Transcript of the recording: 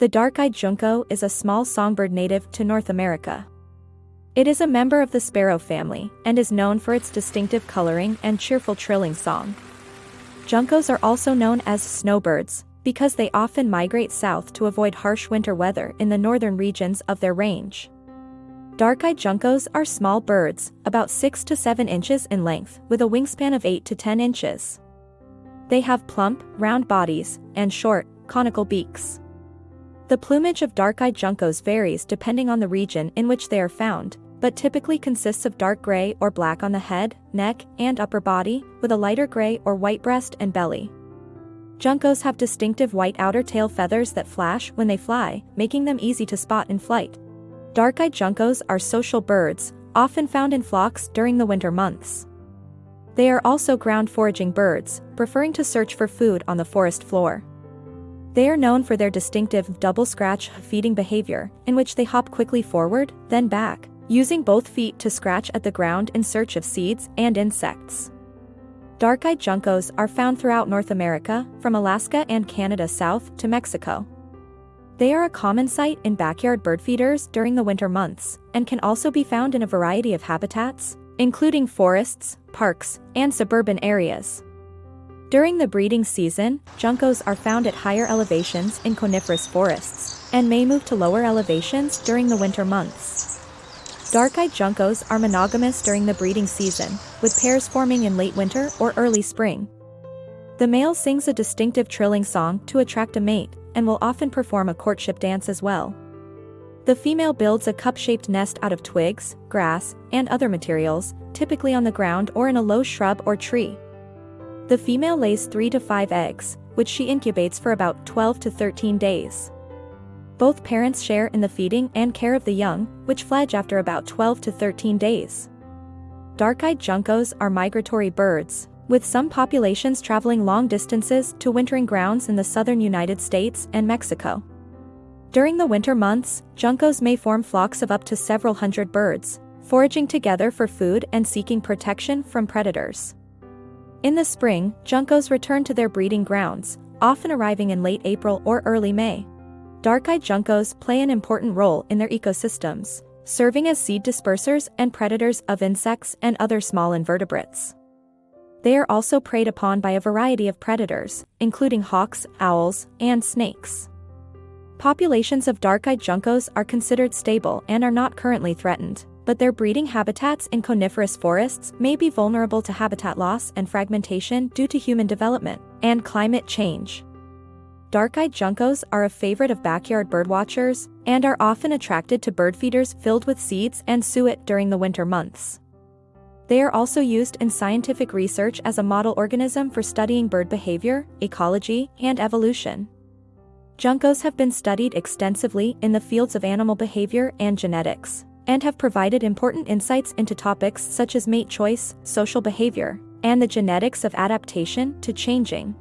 The dark-eyed junco is a small songbird native to North America. It is a member of the sparrow family and is known for its distinctive coloring and cheerful trilling song. Juncos are also known as snowbirds because they often migrate south to avoid harsh winter weather in the northern regions of their range. Dark-eyed juncos are small birds, about 6 to 7 inches in length, with a wingspan of 8 to 10 inches. They have plump, round bodies, and short, conical beaks. The plumage of dark-eyed juncos varies depending on the region in which they are found, but typically consists of dark gray or black on the head, neck, and upper body, with a lighter gray or white breast and belly. Juncos have distinctive white outer tail feathers that flash when they fly, making them easy to spot in flight. Dark-eyed juncos are social birds, often found in flocks during the winter months. They are also ground foraging birds, preferring to search for food on the forest floor. They are known for their distinctive double scratch feeding behavior, in which they hop quickly forward, then back, using both feet to scratch at the ground in search of seeds and insects. Dark-eyed juncos are found throughout North America, from Alaska and Canada south to Mexico. They are a common sight in backyard bird feeders during the winter months, and can also be found in a variety of habitats, including forests, parks, and suburban areas. During the breeding season, juncos are found at higher elevations in coniferous forests, and may move to lower elevations during the winter months. Dark-eyed juncos are monogamous during the breeding season, with pairs forming in late winter or early spring. The male sings a distinctive trilling song to attract a mate, and will often perform a courtship dance as well. The female builds a cup-shaped nest out of twigs, grass, and other materials, typically on the ground or in a low shrub or tree. The female lays 3 to 5 eggs, which she incubates for about 12 to 13 days. Both parents share in the feeding and care of the young, which fledge after about 12 to 13 days. Dark-eyed juncos are migratory birds, with some populations traveling long distances to wintering grounds in the southern United States and Mexico. During the winter months, juncos may form flocks of up to several hundred birds, foraging together for food and seeking protection from predators. In the spring, juncos return to their breeding grounds, often arriving in late April or early May. Dark-eyed juncos play an important role in their ecosystems, serving as seed dispersers and predators of insects and other small invertebrates. They are also preyed upon by a variety of predators, including hawks, owls, and snakes. Populations of dark-eyed juncos are considered stable and are not currently threatened but their breeding habitats in coniferous forests may be vulnerable to habitat loss and fragmentation due to human development and climate change. Dark-eyed juncos are a favorite of backyard birdwatchers and are often attracted to bird feeders filled with seeds and suet during the winter months. They are also used in scientific research as a model organism for studying bird behavior, ecology, and evolution. Juncos have been studied extensively in the fields of animal behavior and genetics and have provided important insights into topics such as mate choice, social behavior, and the genetics of adaptation to changing